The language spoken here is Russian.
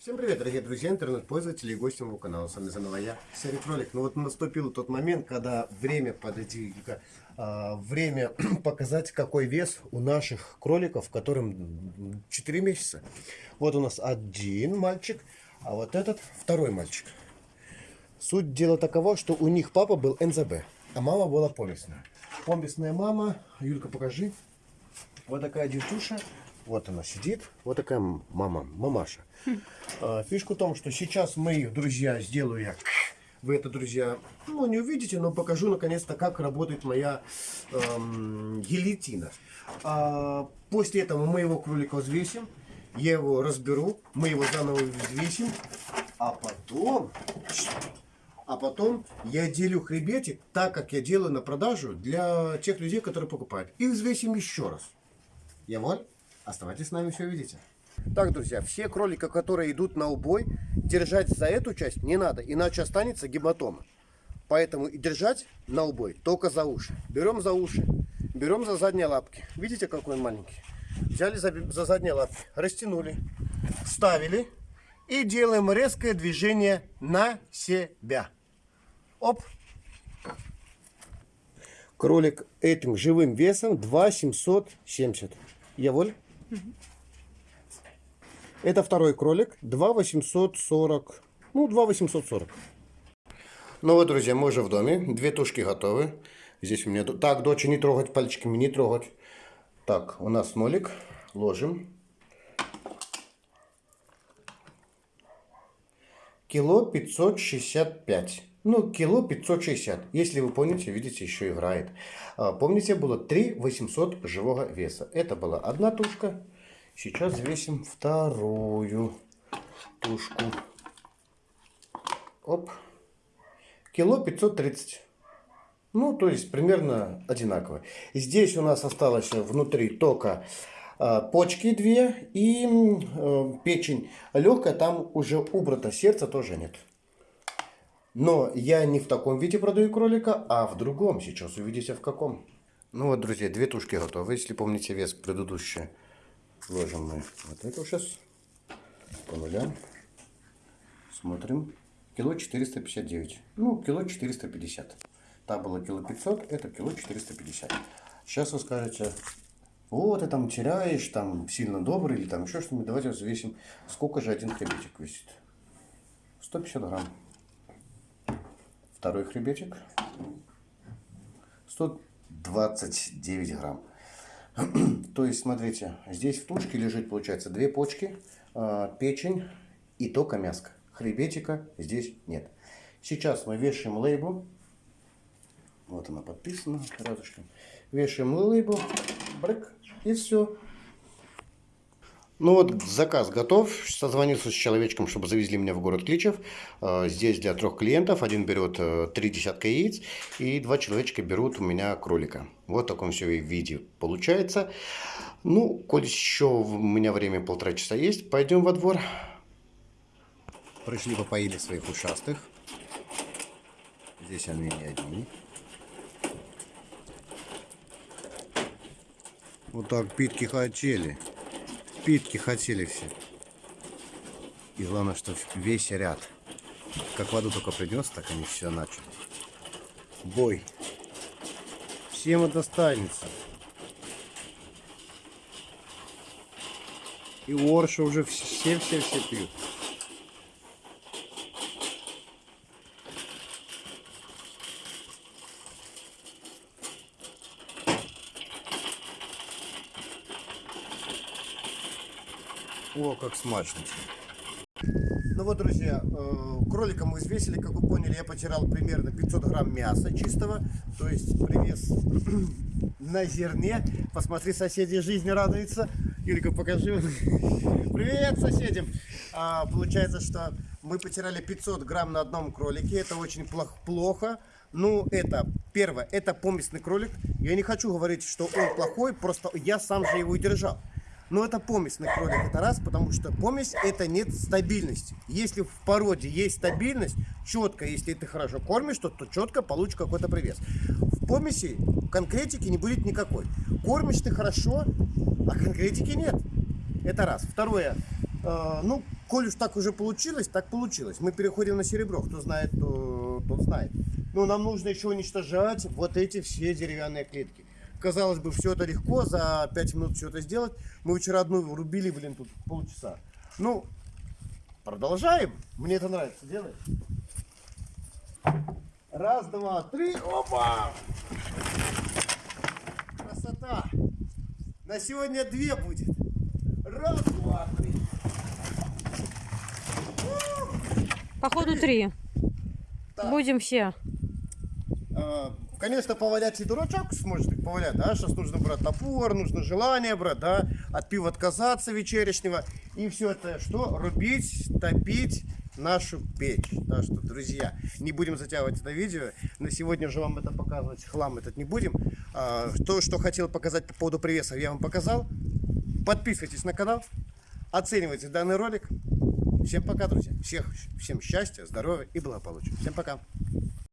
Всем привет, дорогие друзья, интернет-пользователи и гости моего канала. С вами заново я, Серый Кролик. Ну вот наступил тот момент, когда время подойти, а, время показать, какой вес у наших кроликов, которым 4 месяца. Вот у нас один мальчик, а вот этот второй мальчик. Суть дела такова, что у них папа был НЗБ, а мама была помесная. Помесная мама, Юлька, покажи. Вот такая девчуша, вот она сидит, вот такая мама, мамаша. А, фишка в том, что сейчас мы, друзья, сделаю я вы это, друзья, ну, не увидите, но покажу наконец-то, как работает моя эм, гильотина. А, после этого мы его кролика взвесим, я его разберу, мы его заново взвесим, а потом, а потом я делю хребетик так, как я делаю на продажу для тех людей, которые покупают. И взвесим еще раз. Я вот. Оставайтесь с нами, все увидите. Так, друзья, все кролика, которые идут на убой, держать за эту часть не надо, иначе останется гематома. Поэтому и держать на убой только за уши. Берем за уши, берем за задние лапки. Видите, какой он маленький? Взяли за, за задние лапки, растянули, ставили и делаем резкое движение на себя. Оп! Кролик этим живым весом 2770. Я воль? Это второй кролик, 2,840. Ну, 2,840. Ну вот, друзья, мы уже в доме. Две тушки готовы. Здесь у меня... Так, дочь, не трогать пальчиками, не трогать. Так, у нас нолик. Ложим. Кило 565. Ну, кило 560. Если вы помните, видите, еще играет. А, помните, было 3 800 живого веса. Это была одна тушка. Сейчас взвесим вторую тушку. Оп. Кило 530. Ну, то есть примерно одинаково. Здесь у нас осталось внутри только э, почки две и э, печень легкая. Там уже убрато сердце тоже нет. Но я не в таком виде продаю кролика, а в другом. Сейчас увидите в каком. Ну вот, друзья, две тушки готовы. Если помните вес предыдущий, ложим мы вот эту сейчас по нулям. Смотрим. Кило 459. Ну, кило 450. Та было кило 500, это кило 450. Сейчас вы скажете, вот ты там теряешь, там сильно добрый или там еще что-нибудь. Давайте взвесим, сколько же один хребетик весит. 150 грамм. Второй хребетик. 129 грамм. То есть, смотрите, здесь в тушке лежит, получается, две почки, а, печень и только мяско. Хребетика здесь нет. Сейчас мы вешаем лейбл. Вот она подписана рядышком. Вешаем лейбл, брык, и все. Ну вот заказ готов. Созвонился с человечком, чтобы завезли меня в город Кличев. А, здесь для трех клиентов. Один берет э, три десятка яиц и два человечка берут у меня кролика. Вот в таком все виде получается. Ну, коль еще у меня время полтора часа есть, пойдем во двор. Пришли попоили своих ушастых. Здесь они не одни. Вот так питки хотели питки хотели все. И главное, что весь ряд. Как воду только принес, так они все начали. Бой. Всем это достанется. И Орша уже все-все-все пьют. О, как смачно. Ну вот, друзья, э, кролика мы взвесили, как вы поняли, я потерял примерно 500 грамм мяса чистого, то есть привес на зерне. Посмотри, соседи жизни радуются. Юлька, покажи. Привет соседям! А, получается, что мы потеряли 500 грамм на одном кролике. Это очень плохо. Ну, это, первое, это поместный кролик. Я не хочу говорить, что он плохой, просто я сам же его и держал. Но это помесный кролик, это раз, потому что помесь это нет стабильности. Если в породе есть стабильность, четко, если ты хорошо кормишь, то, то четко получишь какой-то привес. В помеси конкретики не будет никакой. Кормишь ты хорошо, а конкретики нет. Это раз. Второе. Э, ну, коль уж так уже получилось, так получилось. Мы переходим на серебро. Кто знает, то, тот знает. Но нам нужно еще уничтожать вот эти все деревянные клетки. Казалось бы, все это легко, за 5 минут все это сделать. Мы вчера одну рубили, блин, тут полчаса. Ну, продолжаем. Мне это нравится. Делай. Раз, два, три. Опа! Красота. На сегодня две будет. Раз, два, три. Походу три. Так. Будем все. А, Конечно, повалять и дурачок сможет их повалять, да, сейчас нужно брать топор, нужно желание брать, да, от пива отказаться вечернего, и все это что? Рубить, топить нашу печь. Так что, друзья, не будем затягивать это видео, на сегодня же вам это показывать, хлам этот не будем. А, То, что хотел показать по поводу привесов, я вам показал. Подписывайтесь на канал, оценивайте данный ролик. Всем пока, друзья. Всех, всем счастья, здоровья и благополучия. Всем пока.